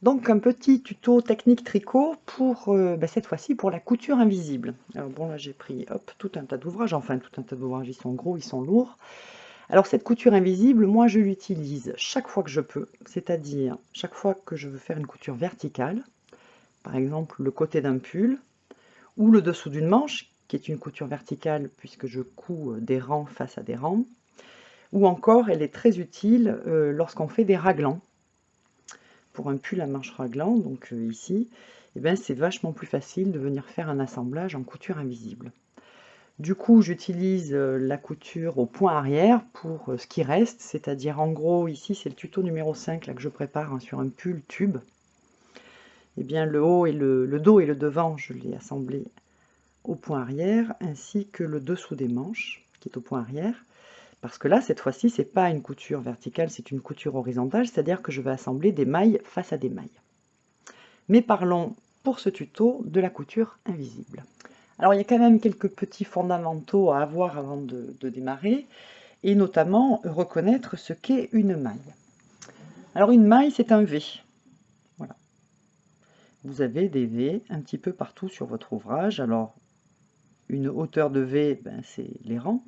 Donc un petit tuto technique tricot pour euh, ben, cette fois-ci pour la couture invisible. Alors bon là j'ai pris tout un tas d'ouvrages, enfin tout un tas d'ouvrages, ils sont gros, ils sont lourds. Alors cette couture invisible, moi je l'utilise chaque fois que je peux, c'est-à-dire chaque fois que je veux faire une couture verticale, par exemple le côté d'un pull, ou le dessous d'une manche, qui est une couture verticale puisque je couds euh, des rangs face à des rangs, ou encore elle est très utile euh, lorsqu'on fait des raglans pour un pull à manches raglant, donc euh, ici, eh ben, c'est vachement plus facile de venir faire un assemblage en couture invisible. Du coup, j'utilise euh, la couture au point arrière pour euh, ce qui reste, c'est-à-dire en gros, ici c'est le tuto numéro 5 là, que je prépare hein, sur un pull tube. Eh bien le haut et le, le dos et le devant, je l'ai assemblé au point arrière, ainsi que le dessous des manches, qui est au point arrière. Parce que là, cette fois-ci, c'est pas une couture verticale, c'est une couture horizontale, c'est-à-dire que je vais assembler des mailles face à des mailles. Mais parlons pour ce tuto de la couture invisible. Alors il y a quand même quelques petits fondamentaux à avoir avant de, démarrer, et notamment reconnaître ce qu'est une maille. Alors une maille, c'est un V. Voilà. Vous avez des V un petit peu partout sur votre ouvrage. Alors une hauteur de V, ben, c'est les rangs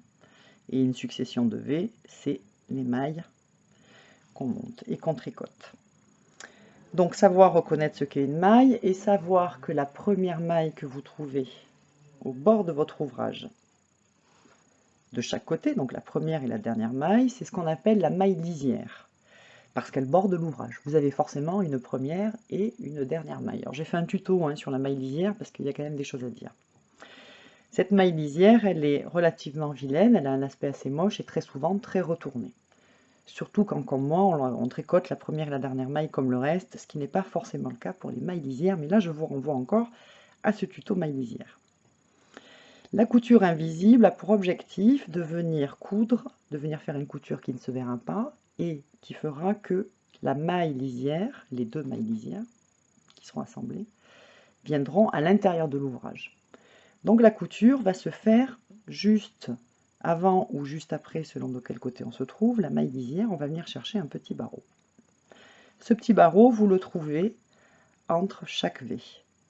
et une succession de V, c'est les mailles qu'on monte et qu'on tricote. Donc savoir reconnaître ce qu'est une maille et savoir que la première maille que vous trouvez au bord de votre ouvrage, de chaque côté, donc la première et la dernière maille, c'est ce qu'on appelle la maille lisière, parce qu'elle borde l'ouvrage. Vous avez forcément une première et une dernière maille. Alors j'ai fait un tuto hein, sur la maille lisière, parce qu'il y a quand même des choses à dire. Cette maille lisière, elle est relativement vilaine, elle a un aspect assez moche et très souvent très retourné. Surtout quand, comme moi, on, tricote la première et la dernière maille comme le reste, ce qui n'est pas forcément le cas pour les mailles lisières, mais là je vous renvoie encore à ce tuto maille lisière. La couture invisible a pour objectif de venir coudre, de venir faire une couture qui ne se verra pas et qui fera que la maille lisière, les deux mailles lisières qui seront assemblées, viendront à l'intérieur de l'ouvrage. Donc la couture va se faire juste avant ou juste après, selon de quel côté on se trouve, la maille lisière, on va venir chercher un petit barreau. Ce petit barreau, vous le trouvez entre chaque V,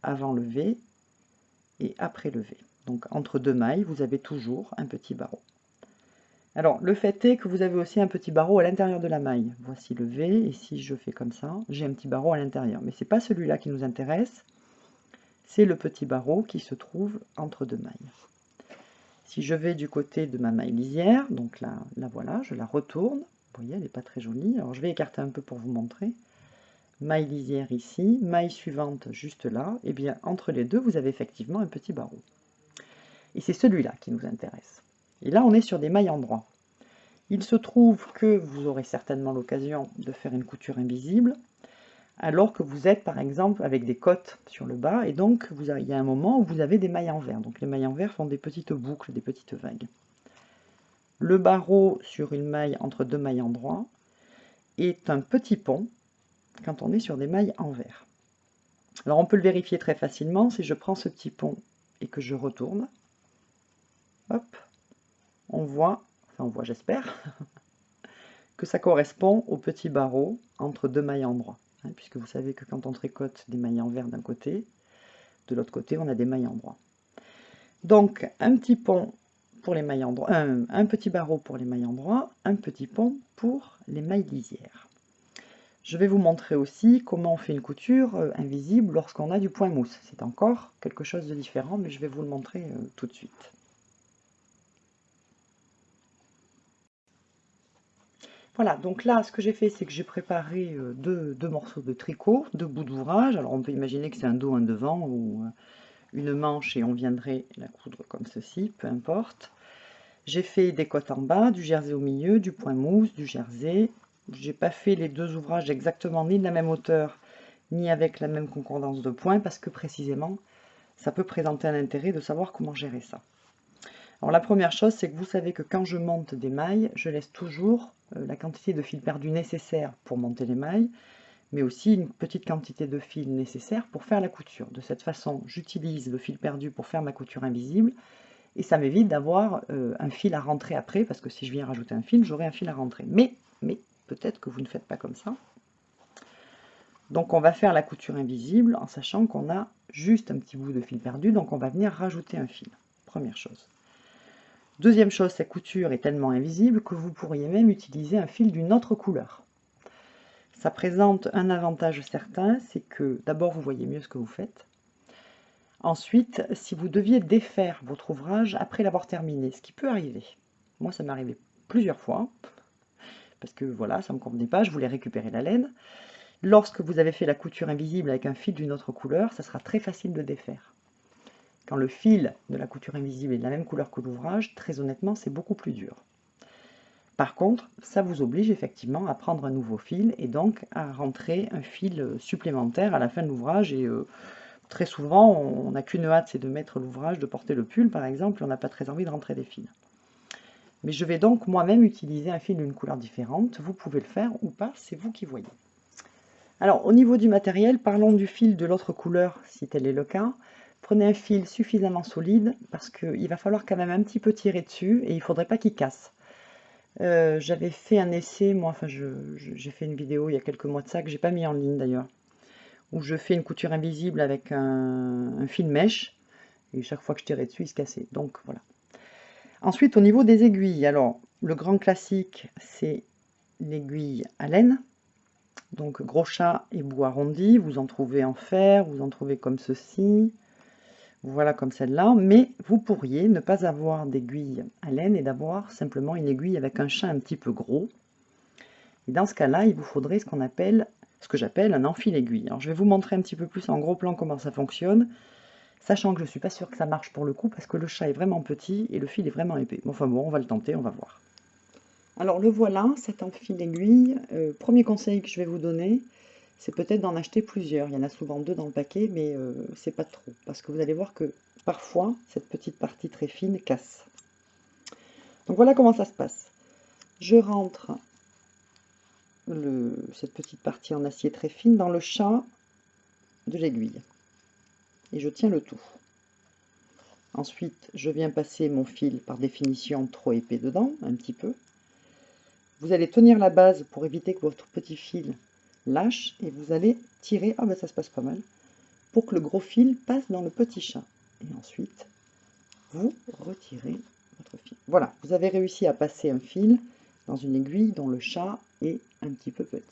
avant le V et après le V. Donc entre deux mailles, vous avez toujours un petit barreau. Alors, le fait est que vous avez aussi un petit barreau à l'intérieur de la maille. Voici le V, et si je fais comme ça, j'ai un petit barreau à l'intérieur. Mais ce n'est pas celui-là qui nous intéresse, c'est le petit barreau qui se trouve entre deux mailles. Si je vais du côté de ma maille lisière, donc là, la voilà, je la retourne. Vous voyez, elle n'est pas très jolie. Alors je vais écarter un peu pour vous montrer. Maille lisière ici, maille suivante juste là. Et eh bien entre les deux, vous avez effectivement un petit barreau. Et c'est celui-là qui nous intéresse. Et là, on est sur des mailles en droit. Il se trouve que vous aurez certainement l'occasion de faire une couture invisible alors que vous êtes par exemple avec des côtes sur le bas, et donc vous il y a un moment où vous avez des mailles en vert. Donc les mailles en vert font des petites boucles, des petites vagues. Le barreau sur une maille entre deux mailles en droit est un petit pont quand on est sur des mailles en vert. Alors on peut le vérifier très facilement si je prends ce petit pont et que je retourne. Hop, on voit, enfin on voit j'espère, que ça correspond au petit barreau entre deux mailles en droit. Hein, puisque vous savez que quand on tricote des mailles en vert d'un côté, de l'autre côté on a des mailles en droit. Donc un petit pont pour les mailles en droit, un, petit barreau pour les mailles en droit, un petit pont pour les mailles lisières. Je vais vous montrer aussi comment on fait une couture euh, invisible lorsqu'on a du point mousse. C'est encore quelque chose de différent, mais je vais vous le montrer euh, tout de suite. Voilà, donc là, ce que j'ai fait, c'est que j'ai préparé euh, deux, morceaux de tricot, deux bouts d'ouvrage. Alors, on peut imaginer que c'est un dos, un devant, ou euh, une manche, et on viendrait la coudre comme ceci, peu importe. J'ai fait des côtes en bas, du jersey au milieu, du point mousse, du jersey. J'ai pas fait les deux ouvrages exactement ni de la même hauteur, ni avec la même concordance de points, parce que précisément, ça peut présenter un intérêt de savoir comment gérer ça. Alors la première chose, c'est que vous savez que quand je monte des mailles, je laisse toujours la quantité de fil perdu nécessaire pour monter les mailles, mais aussi une petite quantité de fil nécessaire pour faire la couture. De cette façon, j'utilise le fil perdu pour faire ma couture invisible, et ça m'évite d'avoir euh, un fil à rentrer après, parce que si je viens rajouter un fil, j'aurai un fil à rentrer. Mais, mais peut-être que vous ne faites pas comme ça. Donc on va faire la couture invisible en sachant qu'on a juste un petit bout de fil perdu, donc on va venir rajouter un fil. Première chose. Deuxième chose, cette couture est tellement invisible que vous pourriez même utiliser un fil d'une autre couleur. Ça présente un avantage certain, c'est que d'abord vous voyez mieux ce que vous faites. Ensuite, si vous deviez défaire votre ouvrage après l'avoir terminé, ce qui peut arriver, moi ça m'est arrivé plusieurs fois, parce que voilà, ça ne me convenait pas, je voulais récupérer la laine. Lorsque vous avez fait la couture invisible avec un fil d'une autre couleur, ça sera très facile de défaire. Quand le fil de la couture invisible est de la même couleur que l'ouvrage, très honnêtement, c'est beaucoup plus dur. Par contre, ça vous oblige effectivement à prendre un nouveau fil et donc à rentrer un fil supplémentaire à la fin de l'ouvrage. Et euh, très souvent, on n'a qu'une hâte, c'est de mettre l'ouvrage, de porter le pull par exemple, on n'a pas très envie de rentrer des fils. Mais je vais donc moi-même utiliser un fil d'une couleur différente. Vous pouvez le faire ou pas, c'est vous qui voyez. Alors, au niveau du matériel, parlons du fil de l'autre couleur, si tel est le cas. Prenez un fil suffisamment solide, parce qu'il va falloir quand même un petit peu tirer dessus, et il ne faudrait pas qu'il casse. Euh, j'avais fait un essai, moi, enfin, j'ai fait une vidéo il y a quelques mois de ça, que j'ai pas mis en ligne d'ailleurs, où je fais une couture invisible avec un, fil mèche, et chaque fois que je tirais dessus, il se cassait. Donc, voilà. Ensuite, au niveau des aiguilles, alors, le grand classique, c'est l'aiguille à laine. Donc gros chat et bout arrondi, vous en trouvez en fer, vous en trouvez comme ceci, voilà comme celle-là, mais vous pourriez ne pas avoir d'aiguille à laine et d'avoir simplement une aiguille avec un chat un petit peu gros. Et dans ce cas-là, il vous faudrait ce qu'on appelle, ce que j'appelle un enfil aiguille. Alors je vais vous montrer un petit peu plus en gros plan comment ça fonctionne, sachant que je ne suis pas sûre que ça marche pour le coup, parce que le chat est vraiment petit et le fil est vraiment épais. Bon, enfin bon, on va le tenter, on va voir. Alors le voilà, cet enfil aiguille. Euh, premier conseil que je vais vous donner, c'est peut-être d'en acheter plusieurs. Il y en a souvent deux dans le paquet, mais euh, c'est pas trop. Parce que vous allez voir que parfois, cette petite partie très fine casse. Donc voilà comment ça se passe. Je rentre cette petite partie en acier très fine dans le chat de l'aiguille. Et je tiens le tout. Ensuite, je viens passer mon fil par définition trop épais dedans, un petit peu. Vous allez tenir la base pour éviter que votre petit fil lâche et vous allez tirer, ah ben ça se passe pas mal, pour que le gros fil passe dans le petit chat. Et ensuite, vous retirez votre fil. Voilà, vous avez réussi à passer un fil dans une aiguille dont le chat est un petit peu petit.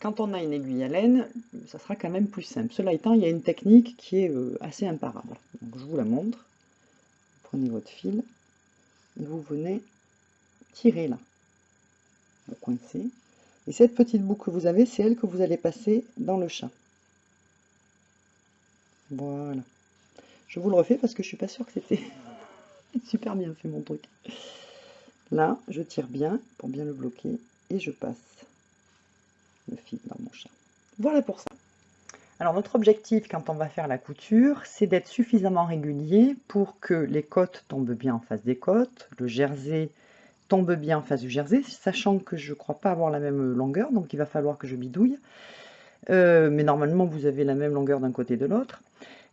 Quand on a une aiguille à laine, ça sera quand même plus simple. Cela étant, il y a une technique qui est euh, assez imparable. Donc je vous la montre. Vous prenez votre fil et vous venez tirer là coincer. Et cette petite boucle que vous avez, c'est elle que vous allez passer dans le chat. Voilà. Je vous le refais parce que je suis pas sûre que c'était super bien fait mon truc. Là, je tire bien pour bien le bloquer et je passe le fil dans mon chat. Voilà pour ça. Alors notre objectif quand on va faire la couture, c'est d'être suffisamment régulier pour que les côtes tombent bien en face des côtes, le jersey tombe bien en face du jersey, sachant que je ne crois pas avoir la même longueur, donc il va falloir que je bidouille. Euh, mais normalement, vous avez la même longueur d'un côté et de l'autre.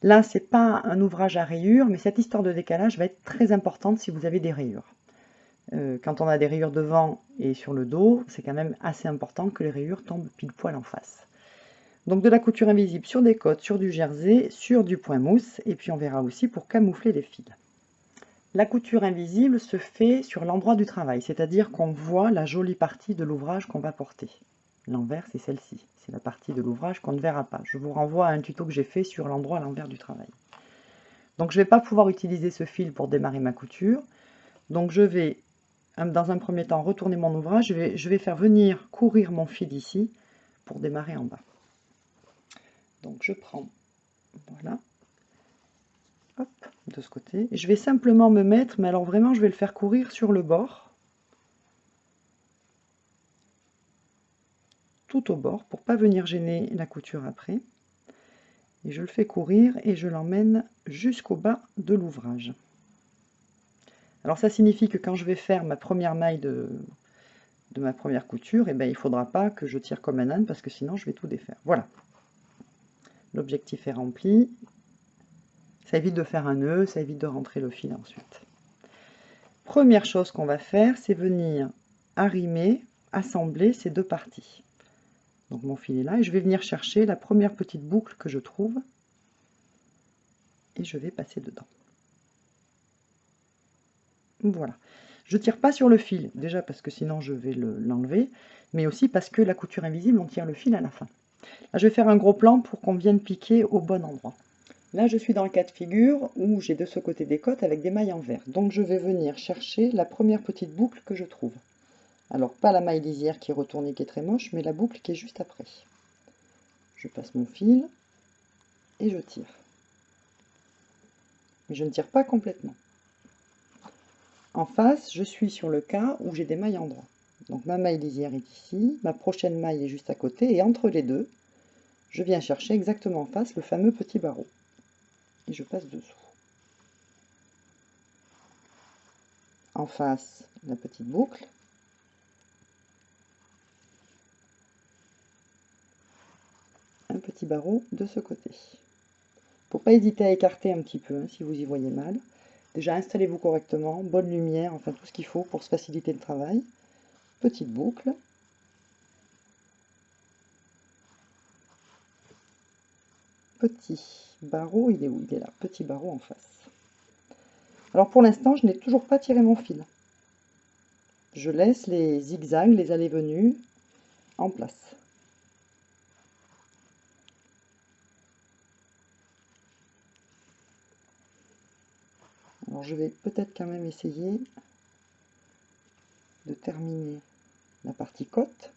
Là, c'est pas un ouvrage à rayures, mais cette histoire de décalage va être très importante si vous avez des rayures. Euh, quand on a des rayures devant et sur le dos, c'est quand même assez important que les rayures tombent pile poil en face. Donc de la couture invisible sur des côtes, sur du jersey, sur du point mousse, et puis on verra aussi pour camoufler les fils. La couture invisible se fait sur l'endroit du travail, c'est-à-dire qu'on voit la jolie partie de l'ouvrage qu'on va porter. L'envers, c'est celle-ci. C'est la partie de l'ouvrage qu'on ne verra pas. Je vous renvoie à un tuto que j'ai fait sur l'endroit à l'envers du travail. Donc je ne vais pas pouvoir utiliser ce fil pour démarrer ma couture. Donc je vais, dans un premier temps, retourner mon ouvrage. Je vais, faire venir courir mon fil ici pour démarrer en bas. Donc je prends, voilà, de ce côté. je vais simplement me mettre, mais alors vraiment je vais le faire courir sur le bord. Tout au bord pour pas venir gêner la couture après. Et je le fais courir et je l'emmène jusqu'au bas de l'ouvrage. Alors ça signifie que quand je vais faire ma première maille de, de ma première couture, et eh ben, il ne faudra pas que je tire comme un âne parce que sinon je vais tout défaire. Voilà. L'objectif est rempli. Ça évite de faire un nœud, ça évite de rentrer le fil ensuite. Première chose qu'on va faire, c'est venir arrimer, assembler ces deux parties. Donc mon fil est là et je vais venir chercher la première petite boucle que je trouve et je vais passer dedans. Voilà. Je tire pas sur le fil, déjà parce que sinon je vais l'enlever, mais aussi parce que la couture invisible, on tire le fil à la fin. Là, je vais faire un gros plan pour qu'on vienne piquer au bon endroit. Là, je suis dans le cas de figure où j'ai de ce côté des côtes avec des mailles en vert. Donc, je vais venir chercher la première petite boucle que je trouve. Alors, pas la maille lisière qui est retournée, qui est très moche, mais la boucle qui est juste après. Je passe mon fil et je tire. Mais je ne tire pas complètement. En face, je suis sur le cas où j'ai des mailles en droit. Donc ma maille lisière est ici, ma prochaine maille est juste à côté, et entre les deux, je viens chercher exactement en face le fameux petit barreau. Et je passe dessous. En face, la petite boucle. Un petit barreau de ce côté. Faut pas hésiter à écarter un petit peu hein, si vous y voyez mal. Déjà, installez-vous correctement, bonne lumière, enfin tout ce qu'il faut pour se faciliter le travail. Petite boucle. Petit barreau, il est où? Il est là, petit barreau en face. Alors pour l'instant, je n'ai toujours pas tiré mon fil. Je laisse les zigzags, les allées-venues en place. Alors je vais peut-être quand même essayer de terminer la partie côte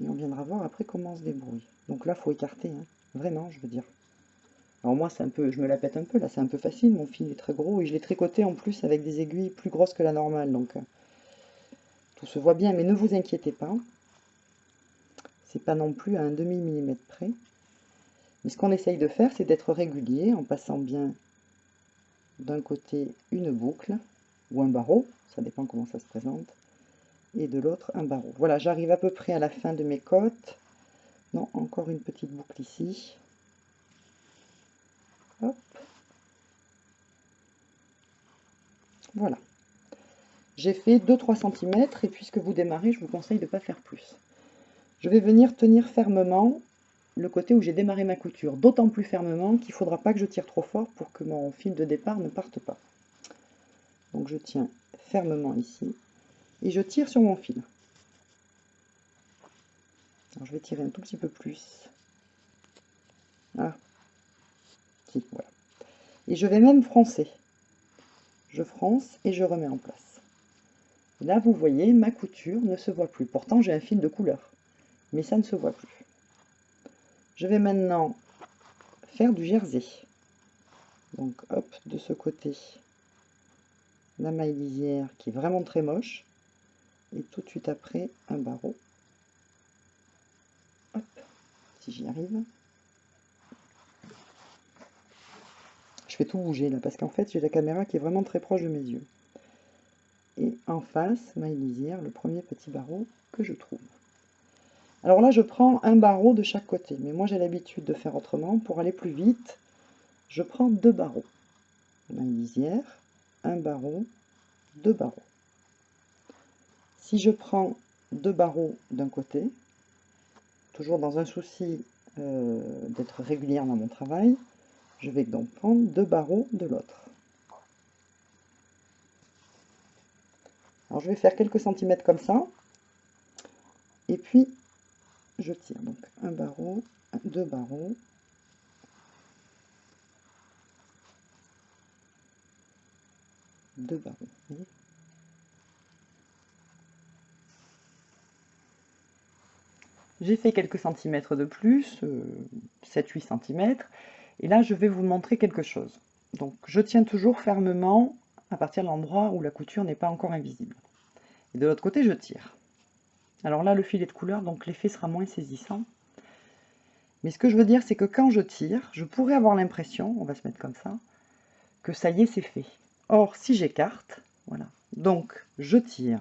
et on viendra voir après comment on se débrouille. Donc là, il faut écarter, hein. vraiment, je veux dire. Alors moi, c'est un peu, je me la pète un peu, là c'est un peu facile, mon fil est très gros et je l'ai tricoté en plus avec des aiguilles plus grosses que la normale, donc euh, tout se voit bien, mais ne vous inquiétez pas, c'est pas non plus à un demi millimètre près. Mais ce qu'on essaye de faire, c'est d'être régulier en passant bien d'un côté une boucle ou un barreau, ça dépend comment ça se présente, et de l'autre un barreau. Voilà, j'arrive à peu près à la fin de mes côtes. Non, encore une petite boucle ici. Voilà. J'ai fait 2-3 cm et puisque vous démarrez, je vous conseille de ne pas faire plus. Je vais venir tenir fermement le côté où j'ai démarré ma couture, d'autant plus fermement qu'il ne faudra pas que je tire trop fort pour que mon fil de départ ne parte pas. Donc je tiens fermement ici et je tire sur mon fil. Je vais tirer un tout petit peu plus. Ah, voilà. Et je vais même froncer. Je fronce et je remets en place. Là, vous voyez, ma couture ne se voit plus. Pourtant, j'ai un fil de couleur, mais ça ne se voit plus. Je vais maintenant faire du jersey. Donc hop, de ce côté, la maille lisière qui est vraiment très moche. Et tout de suite après, un barreau. Hop, si j'y arrive. Je fais tout bouger là, parce qu'en fait, j'ai la caméra qui est vraiment très proche de mes yeux. Et en face, maille lisière, le premier petit barreau que je trouve. Alors là, je prends un barreau de chaque côté, mais moi j'ai l'habitude de faire autrement. Pour aller plus vite, je prends deux barreaux. Une lisière, un barreau, deux barreaux. Si je prends deux barreaux d'un côté, toujours dans un souci euh, d'être régulière dans mon travail, je vais donc prendre deux barreaux de l'autre. Alors je vais faire quelques centimètres comme ça, et puis je tire donc un barreau, deux barreaux, deux barreaux. J'ai fait quelques centimètres de plus, 7-8 euh, cm, et là je vais vous montrer quelque chose. Donc je tiens toujours fermement à partir de l'endroit où la couture n'est pas encore invisible. Et de l'autre côté je tire. Alors là, le fil est de couleur, donc l'effet sera moins saisissant. Mais ce que je veux dire, c'est que quand je tire, je pourrais avoir l'impression, on va se mettre comme ça, que ça y est, c'est fait. Or, si j'écarte, voilà. Donc, je tire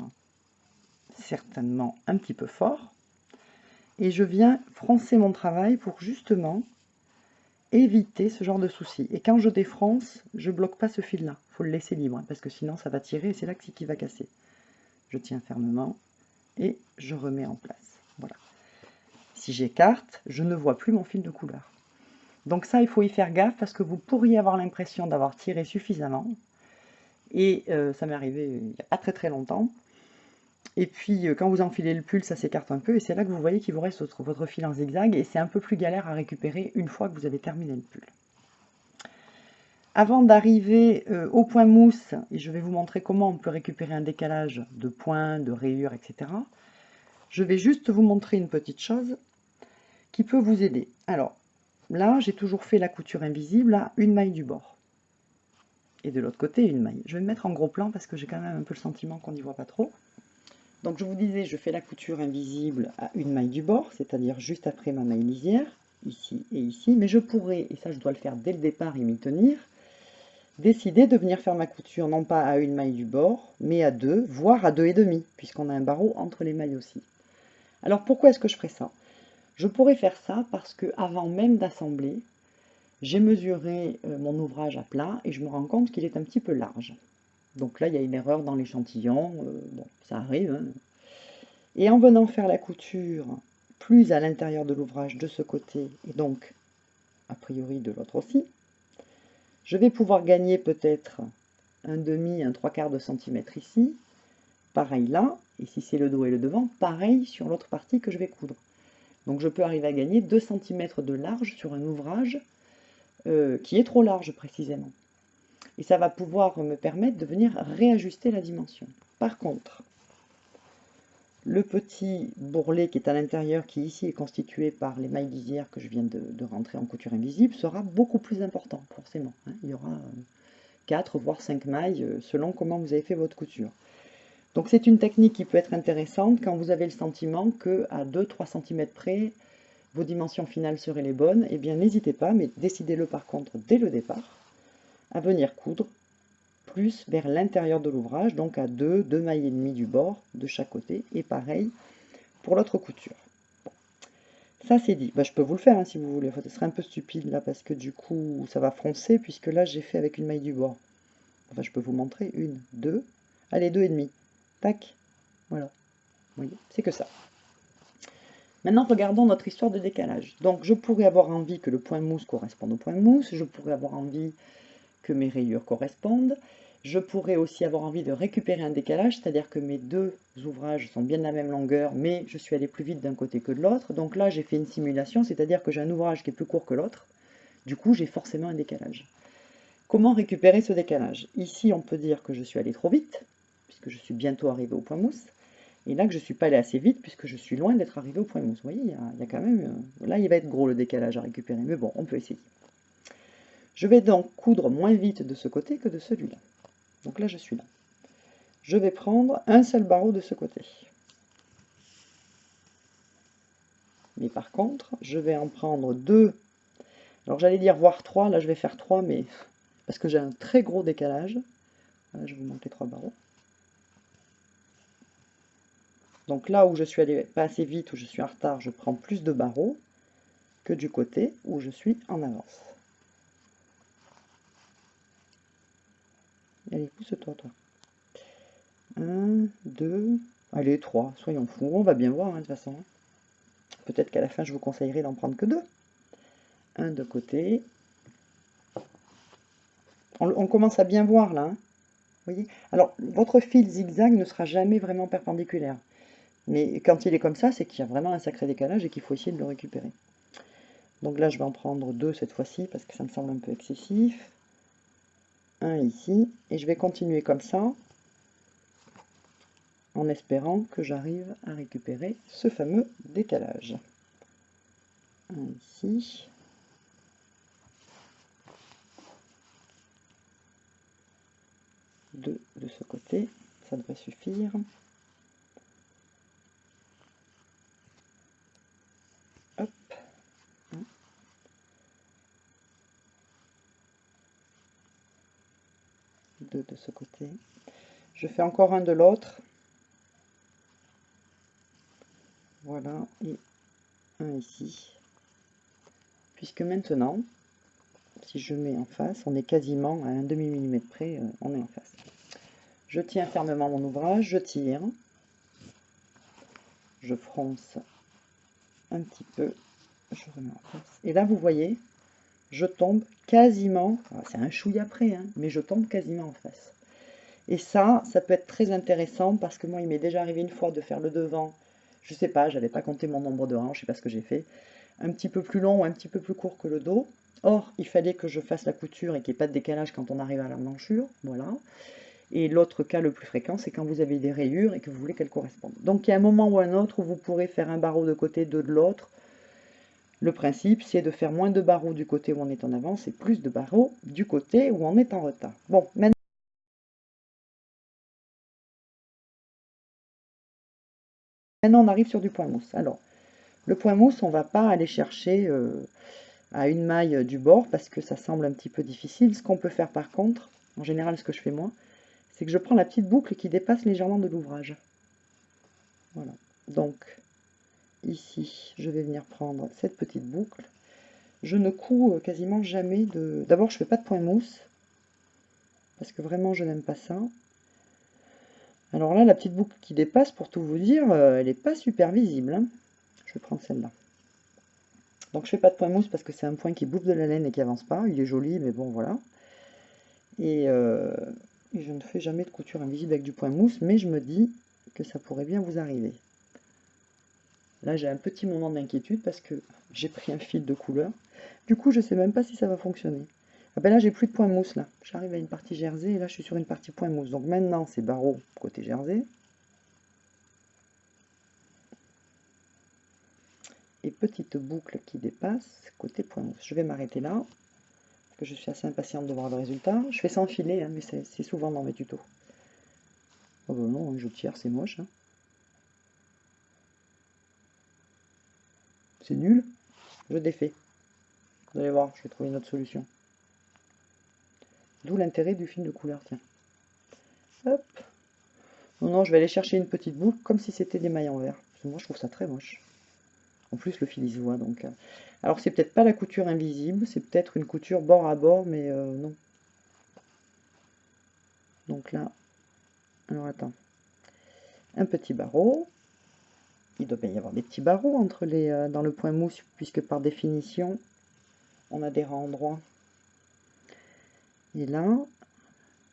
certainement un petit peu fort, et je viens froncer mon travail pour justement éviter ce genre de soucis. Et quand je défronce, je bloque pas ce fil-là. Il faut le laisser libre, hein, parce que sinon ça va tirer et c'est là que qui va casser. Je tiens fermement, et je remets en place. Voilà. Si j'écarte, je ne vois plus mon fil de couleur. Donc ça, il faut y faire gaffe parce que vous pourriez avoir l'impression d'avoir tiré suffisamment. Et euh, ça m'est arrivé il n'y a pas très très longtemps. Et puis euh, quand vous enfilez le pull, ça s'écarte un peu et c'est là que vous voyez qu'il vous reste votre, fil en zigzag et c'est un peu plus galère à récupérer une fois que vous avez terminé le pull. Avant d'arriver euh, au point mousse, et je vais vous montrer comment on peut récupérer un décalage de points, de rayures, etc. Je vais juste vous montrer une petite chose qui peut vous aider. Alors, là, j'ai toujours fait la couture invisible à une maille du bord. Et de l'autre côté, une maille. Je vais me mettre en gros plan parce que j'ai quand même un peu le sentiment qu'on n'y voit pas trop. Donc je vous disais, je fais la couture invisible à une maille du bord, c'est-à-dire juste après ma maille lisière, ici et ici. Mais je pourrais, et ça je dois le faire dès le départ et m'y tenir, décider de venir faire ma couture non pas à une maille du bord, mais à deux, voire à deux et demi, puisqu'on a un barreau entre les mailles aussi. Alors pourquoi est-ce que je ferais ça? Je pourrais faire ça parce que avant même d'assembler, j'ai mesuré euh, mon ouvrage à plat et je me rends compte qu'il est un petit peu large. Donc là, il y a une erreur dans l'échantillon, euh, ça arrive. Hein. Et en venant faire la couture plus à l'intérieur de l'ouvrage de ce côté, et donc a priori de l'autre aussi, je vais pouvoir gagner peut-être un demi, un trois quarts de centimètre ici, pareil là, et si c'est le dos et le devant, pareil sur l'autre partie que je vais coudre. Donc je peux arriver à gagner 2 cm de large sur un ouvrage euh, qui est trop large précisément. Et ça va pouvoir me permettre de venir réajuster la dimension. Par contre, le petit bourrelet qui est à l'intérieur, qui ici est constitué par les mailles lisières que je viens de, rentrer en couture invisible, sera beaucoup plus important, forcément. Hein. Il y aura 4 euh, voire 5 mailles euh, selon comment vous avez fait votre couture. Donc c'est une technique qui peut être intéressante quand vous avez le sentiment qu'à 2-3 cm près, vos dimensions finales seraient les bonnes. Eh bien n'hésitez pas, mais décidez-le par contre dès le départ, à venir coudre plus vers l'intérieur de l'ouvrage, donc à 2, 2 mailles et demie du bord de chaque côté, et pareil pour l'autre couture. Ça c'est dit, bah, je peux vous le faire hein, si vous voulez, ce serait un peu stupide là parce que du coup ça va froncer puisque là j'ai fait avec une maille du bord. Enfin je peux vous montrer, une, deux, allez deux et demi, tac, voilà, voyez, c'est que ça. Maintenant, regardons notre histoire de décalage. Donc, je pourrais avoir envie que le point mousse corresponde au point mousse, je pourrais avoir envie que mes rayures correspondent. Je pourrais aussi avoir envie de récupérer un décalage, c'est-à-dire que mes deux ouvrages sont bien de la même longueur, mais je suis allé plus vite d'un côté que de l'autre. Donc là, j'ai fait une simulation, c'est-à-dire que j'ai un ouvrage qui est plus court que l'autre. Du coup, j'ai forcément un décalage. Comment récupérer ce décalage? Ici, on peut dire que je suis allé trop vite, puisque je suis bientôt arrivé au point mousse. Et là, que je ne suis pas allé assez vite, puisque je suis loin d'être arrivé au point mousse. Vous voyez, y, il y a quand même... Là, il va être gros le décalage à récupérer, mais bon, on peut essayer. Je vais donc coudre moins vite de ce côté que de celui-là. Donc là, je suis là. Je vais prendre un seul barreau de ce côté. Mais par contre, je vais en prendre deux. Alors j'allais dire voire trois, là je vais faire trois, mais parce que j'ai un très gros décalage. je vais vous montrer trois barreaux. Donc là où je suis allé pas assez vite, où je suis en retard, je prends plus de barreaux que du côté où je suis en avance. Allez, pousse-toi, toi. Un, deux, allez, trois. Soyons fous. On va bien voir, hein, de toute façon. Peut-être qu'à la fin, je vous conseillerais d'en prendre que deux. Un de côté. On, commence à bien voir, là. Hein. voyez? Alors, votre fil zigzag ne sera jamais vraiment perpendiculaire. Mais quand il est comme ça, c'est qu'il y a vraiment un sacré décalage et qu'il faut essayer de le récupérer. Donc là, je vais en prendre deux cette fois-ci parce que ça me semble un peu excessif ici, et je vais continuer comme ça, en espérant que j'arrive à récupérer ce fameux décalage. Un ici, deux de ce côté, ça devrait suffire. De ce côté. Je fais encore un de l'autre. Voilà, et un ici. Puisque maintenant, si je mets en face, on est quasiment à un demi-millimètre près, euh, on est en face. Je tiens fermement mon ouvrage, je tire, je fronce un petit peu. Je remets en place. Et là, vous voyez, je tombe quasiment, c'est un chouille après, hein, mais je tombe quasiment en face. Et ça, ça peut être très intéressant parce que moi, il m'est déjà arrivé une fois de faire le devant. Je sais pas, j'avais pas compté mon nombre de rangs, je sais pas ce que j'ai fait. Un petit peu plus long ou un petit peu plus court que le dos. Or, il fallait que je fasse la couture et qu'il n'y ait pas de décalage quand on arrive à la manchure. Voilà. Et l'autre cas le plus fréquent, c'est quand vous avez des rayures et que vous voulez qu'elles correspondent. Donc, il y a un moment ou un autre où vous pourrez faire un barreau de côté, deux de l'autre. Le principe, c'est de faire moins de barreaux du côté où on est en avance et plus de barreaux du côté où on est en retard. Bon, maintenant... Maintenant, on arrive sur du point mousse. Alors, le point mousse, on ne va pas aller chercher euh, à une maille du bord parce que ça semble un petit peu difficile. Ce qu'on peut faire par contre, en général ce que je fais moi, c'est que je prends la petite boucle qui dépasse légèrement de l'ouvrage. Voilà. Donc, ici, je vais venir prendre cette petite boucle. Je ne couds euh, quasiment jamais de... D'abord, je ne fais pas de point mousse, parce que vraiment, je n'aime pas ça. Alors là, la petite boucle qui dépasse, pour tout vous dire, euh, elle n'est pas super visible. Hein. Je vais prendre celle-là. Donc je fais pas de point mousse parce que c'est un point qui bouffe de la laine et qui avance pas. Il est joli, mais bon, voilà. Et, euh, et, je ne fais jamais de couture invisible avec du point mousse, mais je me dis que ça pourrait bien vous arriver. Là, j'ai un petit moment d'inquiétude parce que j'ai pris un fil de couleur. Du coup, je sais même pas si ça va fonctionner. Ah ben là, j'ai plus de point mousse, là. J'arrive à une partie jersey, et là, je suis sur une partie point mousse. Donc maintenant, c'est barreau côté jersey. Et petite boucle qui dépasse côté point mousse. Je vais m'arrêter là, parce que je suis assez impatiente de voir le résultat. Je fais sans filet, hein, mais c'est souvent dans mes tutos. Oh ben non, je tire, c'est moche. Hein. C'est nul. Je défais. Vous allez voir, je vais trouver une autre solution. D'où l'intérêt du film de couleur, tiens. Hop. Non, non, je vais aller chercher une petite boucle, comme si c'était des mailles en verre. moi, je trouve ça très moche. En plus, le fil, il se voit, donc... Euh. Alors, c'est peut-être pas la couture invisible, c'est peut-être une couture bord à bord, mais euh, non. Donc là... Alors, attends. Un petit barreau. Il doit bien y avoir des petits barreaux entre les, euh, dans le point mousse, puisque par définition, on a des rangs droits. Et là,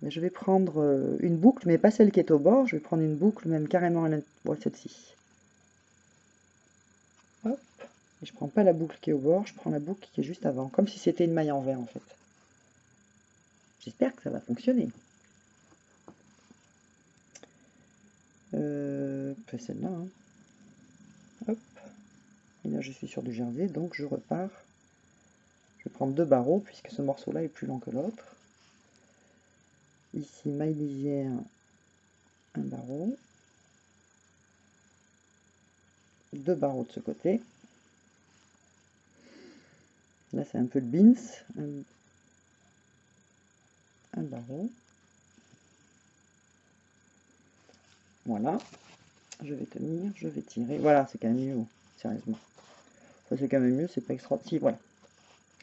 je vais prendre euh, une boucle, mais pas celle qui est au bord. Je vais prendre une boucle, même carrément à l'intérieur, celle-ci. Hop. Et je prends pas la boucle qui est au bord, je prends la boucle qui est juste avant, comme si c'était une maille en verre en fait. J'espère que ça va fonctionner. Euh, celle-là. Hein. Là, je suis sur du jersey, donc je repars. Je vais prendre deux barreaux, puisque ce morceau-là est plus long que l'autre. Ici maille lisière un barreau. Deux barreaux de ce côté. Là c'est un peu le bins. Un, barreau. Voilà. Je vais tenir je vais tirer. Voilà c'est quand même mieux sérieusement c'est quand même mieux c'est pas extra si voilà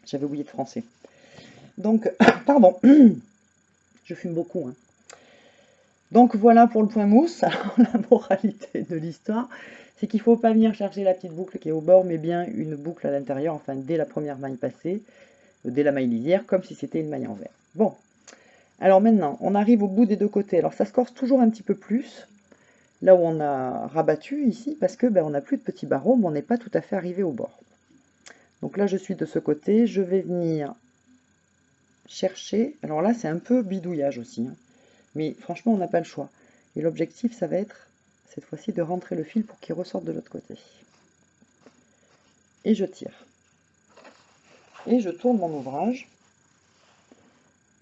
j'avais oublié de français donc pardon je fume beaucoup. Hein. Donc voilà pour le point mousse. la moralité de l'histoire, c'est qu'il ne faut pas venir chercher la petite boucle qui est au bord, mais bien une boucle à l'intérieur, enfin dès la première maille passée, euh, dès la maille lisière, comme si c'était une maille en verre. Bon, alors maintenant, on arrive au bout des deux côtés. Alors ça se corse toujours un petit peu plus, là où on a rabattu ici, parce que ben, on n'a plus de petits barreaux, mais on n'est pas tout à fait arrivé au bord. Donc là, je suis de ce côté, je vais venir chercher, alors là c'est un peu bidouillage aussi, hein. mais franchement on n'a pas le choix. Et l'objectif ça va être cette fois-ci de rentrer le fil pour qu'il ressorte de l'autre côté. Et je tire. Et je tourne mon ouvrage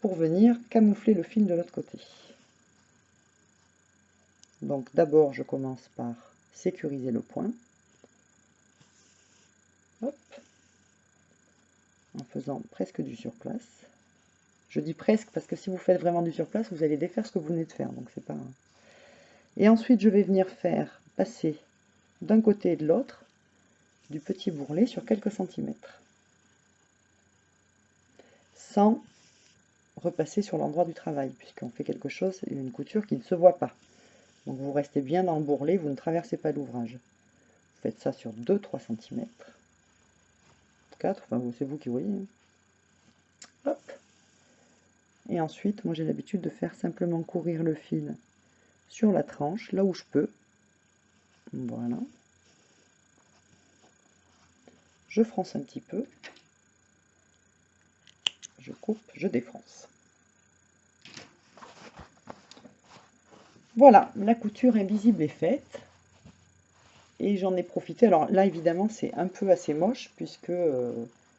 pour venir camoufler le fil de l'autre côté. Donc d'abord je commence par sécuriser le point. En faisant presque du surplace. Je dis presque parce que si vous faites vraiment du surplace, vous allez défaire ce que vous venez de faire. Donc c'est pas. Et ensuite, je vais venir faire passer d'un côté et de l'autre du petit bourrelet sur quelques centimètres. Sans repasser sur l'endroit du travail, puisqu'on fait quelque chose, une couture qui ne se voit pas. Donc vous restez bien dans le bourrelet, vous ne traversez pas l'ouvrage. faites ça sur 2-3 cm. 4, enfin c'est vous qui voyez. Hein. Hop. Et ensuite, moi j'ai l'habitude de faire simplement courir le fil sur la tranche, là où je peux. Voilà. Je fronce un petit peu. Je coupe, je défronce. Voilà, la couture invisible est faite. Et j'en ai profité. Alors là, évidemment, c'est un peu assez moche puisque euh,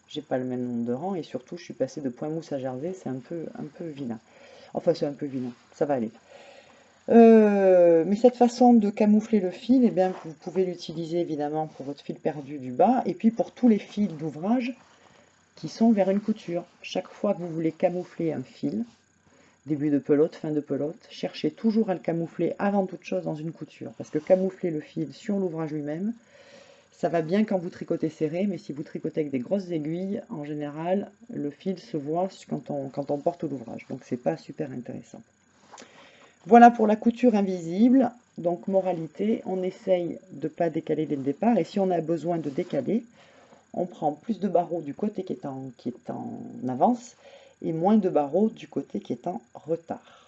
j'ai pas le même nombre de rangs. Et surtout, je suis passé de point mousse à jersey. C'est un peu, un peu vilain. Enfin, c'est un peu vilain. Ça va aller. Euh, mais cette façon de camoufler le fil, eh bien, vous pouvez l'utiliser évidemment pour votre fil perdu du bas et puis pour tous les fils d'ouvrage qui sont vers une couture. Chaque fois que vous voulez camoufler un fil, début de pelote, fin de pelote, cherchez toujours à le camoufler avant toute chose dans une couture. Parce que camoufler le fil sur l'ouvrage lui-même, ça va bien quand vous tricotez serré, mais si vous tricotez avec des grosses aiguilles, en général, le fil se voit quand on, porte l'ouvrage. Donc c'est pas super intéressant. Voilà pour la couture invisible. Donc moralité, on essaye de ne pas décaler dès le départ. Et si on a besoin de décaler, on prend plus de barreaux du côté qui est en avance et moins de barreaux du côté qui est en retard.